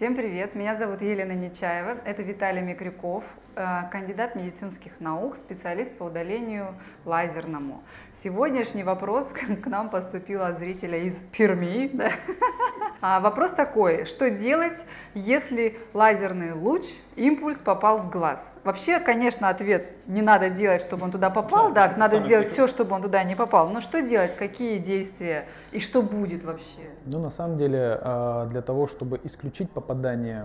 Всем привет! Меня зовут Елена Нечаева. Это Виталий Микрюков, э, кандидат медицинских наук, специалист по удалению лазерному. Сегодняшний вопрос к нам поступил от зрителя из Перми. Да? А вопрос такой, что делать, если лазерный луч, импульс попал в глаз? Вообще, конечно, ответ не надо делать, чтобы он туда попал, да, да надо сделать все, чтобы он туда не попал. Но что делать, какие действия и что будет вообще? Ну, на самом деле, а, для того, чтобы исключить попадание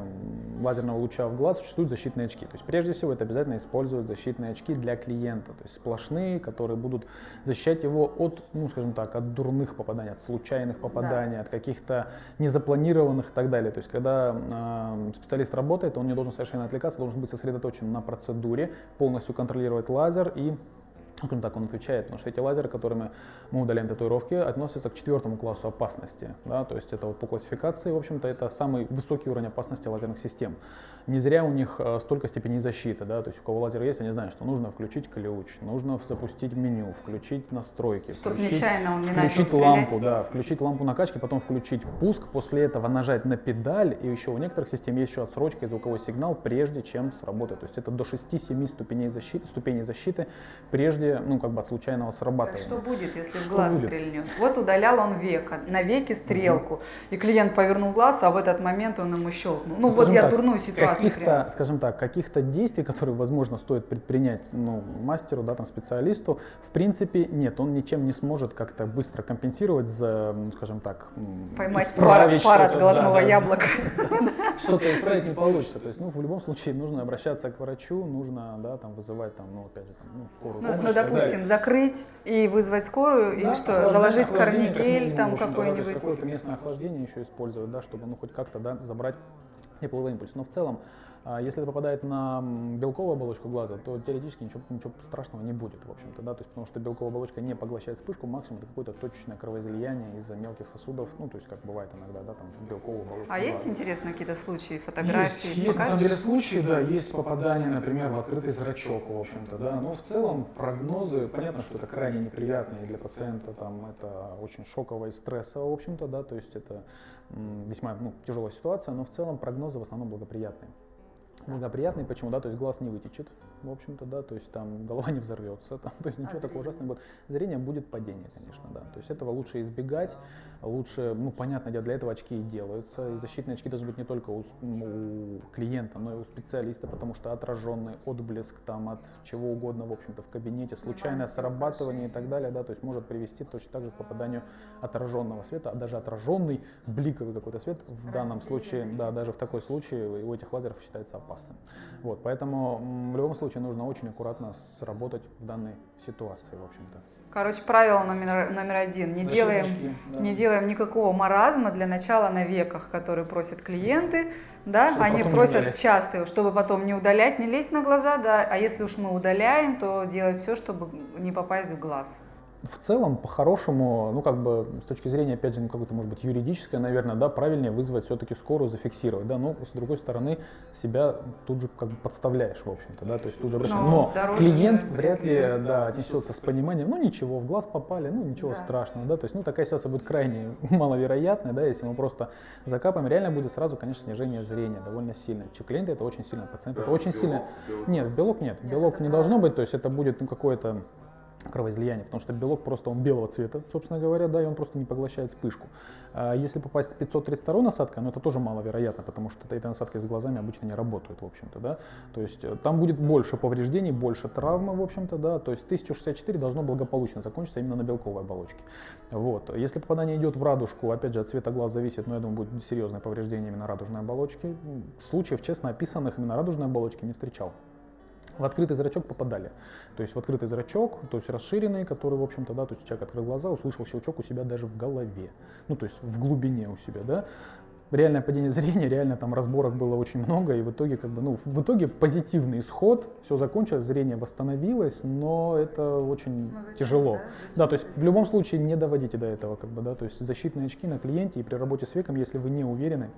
лазерного луча в глаз, существуют защитные очки. То есть, прежде всего, это обязательно использовать защитные очки для клиента, то есть сплошные, которые будут защищать его от, ну, скажем так, от дурных попаданий, от случайных попаданий, да. от каких-то незапланированных и так далее. То есть, когда э, специалист работает, он не должен совершенно отвлекаться, должен быть сосредоточен на процедуре, полностью контролировать лазер и скажем так, он отвечает, потому что эти лазеры, которыми мы удаляем татуировки, относятся к четвертому классу опасности. Да? То есть это вот по классификации, в общем-то, это самый высокий уровень опасности лазерных систем. Не зря у них э, столько степеней защиты. Да? То есть у кого лазер есть, они знают, что нужно включить ключ, нужно запустить меню, включить настройки, Чтобы включить, нечаянно он не включить лампу, да, включить лампу накачки, потом включить пуск, после этого нажать на педаль, и еще у некоторых систем есть еще отсрочка и звуковой сигнал, прежде чем сработает. То есть это до 6-7 ступеней защиты, ступеней защиты, прежде ну, как бы от случайного срабатывания. Что будет, если в глаз будет? стрельнет? Вот удалял он века, на веке стрелку, угу. и клиент повернул глаз, а в этот момент он ему щелкнул. Ну, ну вот я так, дурную ситуацию каких-то, скажем так, каких-то действий, которые, возможно, стоит предпринять ну, мастеру, да, там, специалисту, в принципе, нет, он ничем не сможет как-то быстро компенсировать за, скажем так, Поймать пар, пар от глазного да, яблока. Что-то исправить не получится. То есть, ну, в любом случае нужно обращаться к врачу, нужно, да, там, вызывать, там, ну, опять же, там, ну, скорую ну, помощь. Ну, допустим, закрыть и вызвать скорую, да, или что, заложить корнигель там какой-нибудь. Какое-то местное охлаждение еще использовать, да, чтобы, ну, хоть как-то, да, забрать тепловой импульс. Но в целом если это попадает на белковую оболочку глаза, то теоретически ничего, ничего страшного не будет, в общем-то, да, то есть потому что белковая оболочка не поглощает вспышку, максимум это какое-то точечное кровоизлияние из-за мелких сосудов, ну, то есть как бывает иногда, да, там белковая оболочка А глаза. есть, интересно, какие-то случаи, фотографии? Есть, есть на самом деле случаи, да, есть попадание, например, в открытый зрачок, в общем-то, да, но в целом прогнозы, понятно, что это крайне неприятно и для пациента, там, это очень шоково и стрессово, в общем-то, да, то есть это весьма ну, тяжелая ситуация, но в целом прогнозы в основном благоприятные благоприятный, почему, да, то есть глаз не вытечет, в общем-то, да, то есть там голова не взорвется, там, то есть ничего а такого ужасного будет. Зрение будет падение, конечно, да, то есть этого лучше избегать, лучше, ну, понятно, для этого очки и делаются, и защитные очки должны быть не только у, у клиента, но и у специалиста, потому что отраженный отблеск там от чего угодно, в общем-то, в кабинете, случайное срабатывание и так далее, да, то есть может привести точно так же к попаданию отраженного света, а даже отраженный бликовый какой-то свет в данном случае, да, даже в такой случае у этих лазеров считается опасным. Вот, поэтому в любом случае нужно очень аккуратно сработать в данной ситуации, в общем-то. Короче, правило номер, номер один. Не делаем, да. не делаем никакого маразма для начала на веках, которые просят клиенты. Да, чтобы они просят часто, чтобы потом не удалять, не лезть на глаза, да, а если уж мы удаляем, то делать все, чтобы не попасть в глаз в целом, по-хорошему, ну, как бы, с точки зрения, опять же, ну, какой-то, может быть, юридической, наверное, да, правильнее вызвать все-таки скорую, зафиксировать, да, но, с другой стороны, себя тут же, как бы, подставляешь, в общем-то, да, то есть тут же обращаешь. Но, но клиент вряд ли, да, отнесется с пониманием, ну, ничего, в глаз попали, ну, ничего да. страшного, да, то есть, ну, такая ситуация будет крайне маловероятная, да, если мы просто закапаем, реально будет сразу, конечно, снижение зрения довольно сильное. Клиенты это очень сильно, пациенты это очень сильно. Нет, белок нет, белок не должно быть, то есть это будет, ну, какое-то кровоизлияние, потому что белок просто он белого цвета, собственно говоря, да, и он просто не поглощает вспышку. А если попасть в 532 насадка, ну это тоже маловероятно, потому что этой насадкой с глазами обычно не работают, в общем-то, да, то есть э, там будет больше повреждений, больше травмы, в общем-то, да, то есть 1064 должно благополучно закончиться именно на белковой оболочке. Вот. Если попадание идет в радужку, опять же, от цвета глаз зависит, но я думаю, будет серьезное повреждение именно радужной оболочки. Случаев, честно описанных именно радужной оболочки не встречал в открытый зрачок попадали. То есть в открытый зрачок, то есть расширенный, который, в общем-то, да, то есть человек открыл глаза, услышал щелчок у себя даже в голове, ну, то есть в глубине у себя, да. Реальное падение зрения, реально там разборок было очень много, и в итоге, как бы, ну, в итоге позитивный исход, все закончилось, зрение восстановилось, но это очень ну, тяжело. Да? да, то есть в любом случае не доводите до этого, как бы, да, то есть защитные очки на клиенте и при работе с веком, если вы не уверены,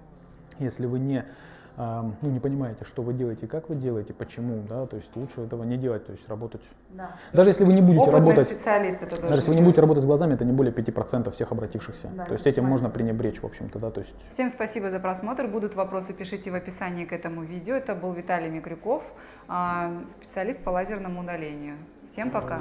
если вы не ну, не понимаете, что вы делаете, как вы делаете, почему, да, то есть лучше этого не делать, то есть работать. Да. Даже если вы не будете Опытный работать, специалист это даже если вы не будете работать с глазами, это не более 5% всех обратившихся. Да, то есть этим понятно. можно пренебречь, в общем-то, да, то есть Всем спасибо за просмотр. Будут вопросы, пишите в описании к этому видео. Это был Виталий Микрюков, а, специалист по лазерному удалению. Всем пока!